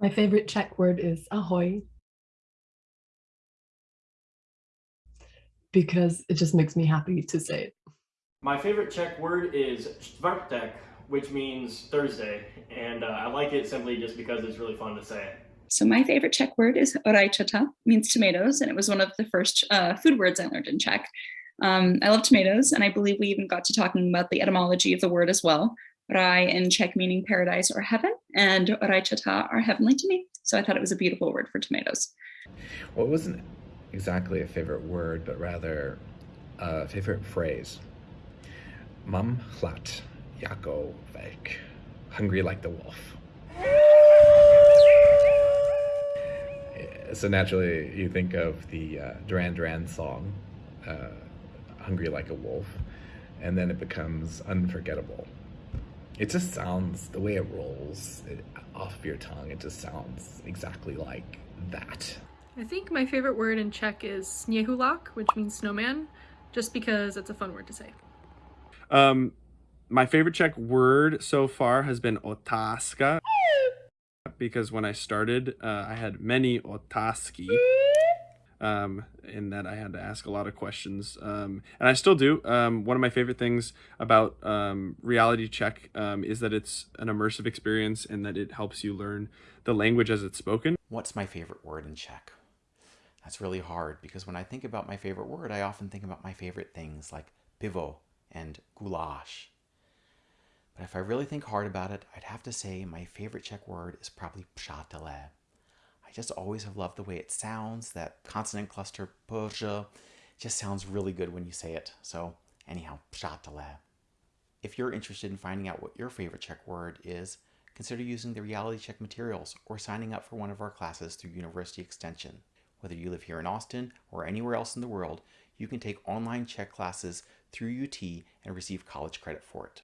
My favorite Czech word is ahoy. Because it just makes me happy to say it. My favorite Czech word is čtvrtek, which means Thursday, and uh, I like it simply just because it's really fun to say it. So my favorite Czech word is rajčata, means tomatoes, and it was one of the first uh, food words I learned in Czech. Um, I love tomatoes, and I believe we even got to talking about the etymology of the word as well. Raj in Czech meaning paradise or heaven, and rajčata are heavenly to me. So I thought it was a beautiful word for tomatoes. Well, it wasn't exactly a favorite word, but rather a favorite phrase. Mam hlad jako vlk, hungry like the wolf. So naturally, you think of the uh, Duran Duran song, uh, Hungry Like a Wolf, and then it becomes unforgettable. It just sounds, the way it rolls it, off of your tongue, it just sounds exactly like that. I think my favorite word in Czech is sněhulák, which means snowman, just because it's a fun word to say. Um, my favorite Czech word so far has been otázka because when I started, uh, I had many otázky. Um, in that I had to ask a lot of questions, um, and I still do. Um, one of my favorite things about um, Reality Czech um, is that it's an immersive experience and that it helps you learn the language as it's spoken. What's my favorite word in Czech? That's really hard because when I think about my favorite word, I often think about my favorite things like pivo and goulash. But if I really think hard about it, I'd have to say my favorite Czech word is probably přátelé. I just always have loved the way it sounds, that consonant cluster pj uh, just sounds really good when you say it. So anyhow, přátelé. If you're interested in finding out what your favorite Czech word is, consider using the Reality Czech materials or signing up for one of our classes through University Extension. Whether you live here in Austin or anywhere else in the world, you can take online Czech classes through UT and receive college credit for it.